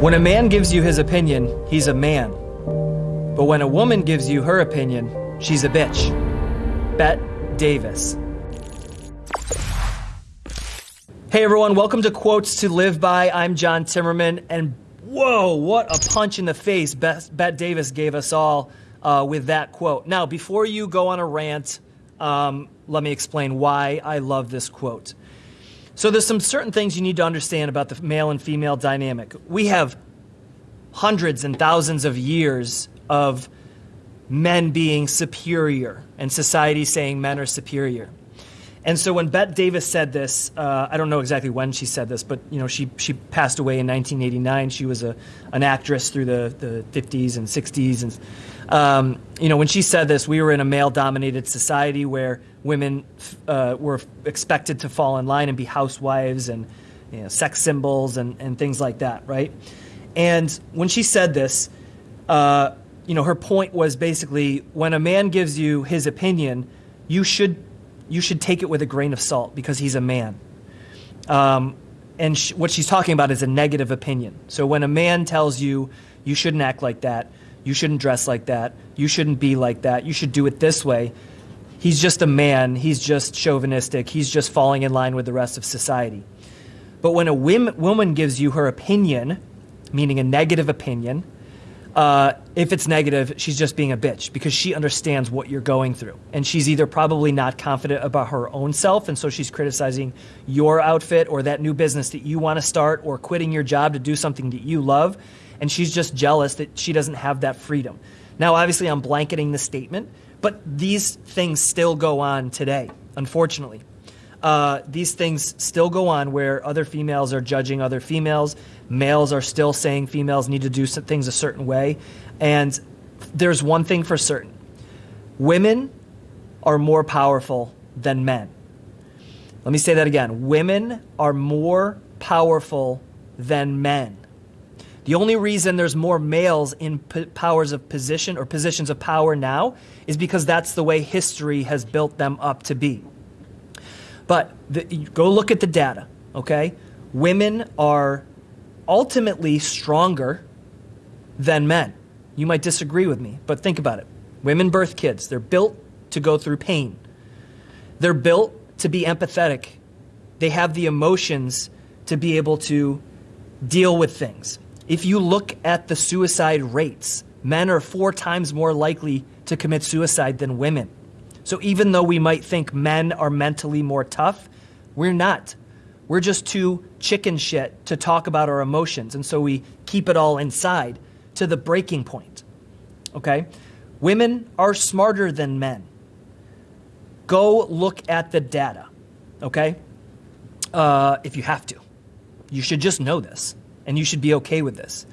When a man gives you his opinion, he's a man. But when a woman gives you her opinion, she's a bitch. Bette Davis. Hey everyone, welcome to Quotes to Live By. I'm John Timmerman, and whoa, what a punch in the face Bette Davis gave us all uh, with that quote. Now, before you go on a rant, um, let me explain why I love this quote. So there's some certain things you need to understand about the male and female dynamic. We have hundreds and thousands of years of men being superior and society saying men are superior. And so when Bette Davis said this, uh, I don't know exactly when she said this, but you know she she passed away in 1989. She was a an actress through the, the 50s and 60s, and um, you know when she said this, we were in a male-dominated society where women uh, were expected to fall in line and be housewives and you know, sex symbols and, and things like that, right? And when she said this, uh, you know her point was basically when a man gives you his opinion, you should you should take it with a grain of salt because he's a man. Um, and sh- what she's talking about is a negative opinion. So when a man tells you, you shouldn't act like that, you shouldn't dress like that, you shouldn't be like that, you should do it this way, he's just a man, he's just chauvinistic, he's just falling in line with the rest of society. But when a woman gives you her opinion, meaning a negative opinion, uh, if it's negative, she's just being a bitch because she understands what you're going through. And she's either probably not confident about her own self, and so she's criticizing your outfit or that new business that you want to start or quitting your job to do something that you love. And she's just jealous that she doesn't have that freedom. Now, obviously, I'm blanketing the statement, but these things still go on today, unfortunately. Uh, these things still go on where other females are judging other females. Males are still saying females need to do things a certain way. And there's one thing for certain women are more powerful than men. Let me say that again. Women are more powerful than men. The only reason there's more males in powers of position or positions of power now is because that's the way history has built them up to be. But the, go look at the data, okay? Women are ultimately stronger than men. You might disagree with me, but think about it. Women birth kids, they're built to go through pain, they're built to be empathetic, they have the emotions to be able to deal with things. If you look at the suicide rates, men are four times more likely to commit suicide than women. So even though we might think men are mentally more tough, we're not. We're just too chicken shit to talk about our emotions. And so we keep it all inside to the breaking point. Okay? Women are smarter than men. Go look at the data. Okay? Uh, if you have to. You should just know this. And you should be okay with this.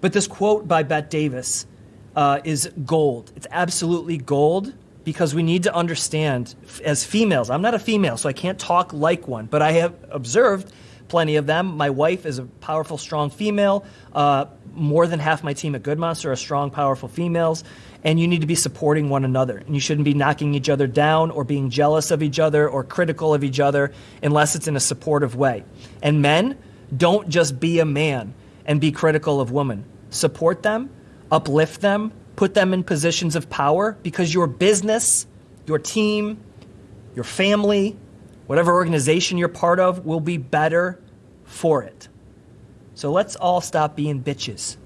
But this quote by Bette Davis uh, is gold. It's absolutely gold because we need to understand as females, I'm not a female, so I can't talk like one, but I have observed plenty of them. My wife is a powerful, strong female. Uh, more than half my team at Good Monster are strong, powerful females. And you need to be supporting one another. And you shouldn't be knocking each other down or being jealous of each other or critical of each other unless it's in a supportive way. And men, don't just be a man and be critical of women. Support them, uplift them, put them in positions of power because your business, your team, your family, whatever organization you're part of will be better for it. So let's all stop being bitches.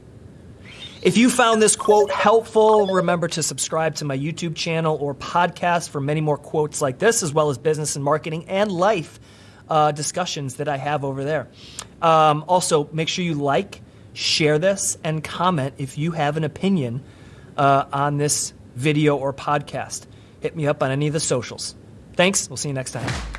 If you found this quote helpful, remember to subscribe to my YouTube channel or podcast for many more quotes like this, as well as business and marketing and life uh, discussions that I have over there. Um, also, make sure you like, share this, and comment if you have an opinion uh, on this video or podcast. Hit me up on any of the socials. Thanks. We'll see you next time.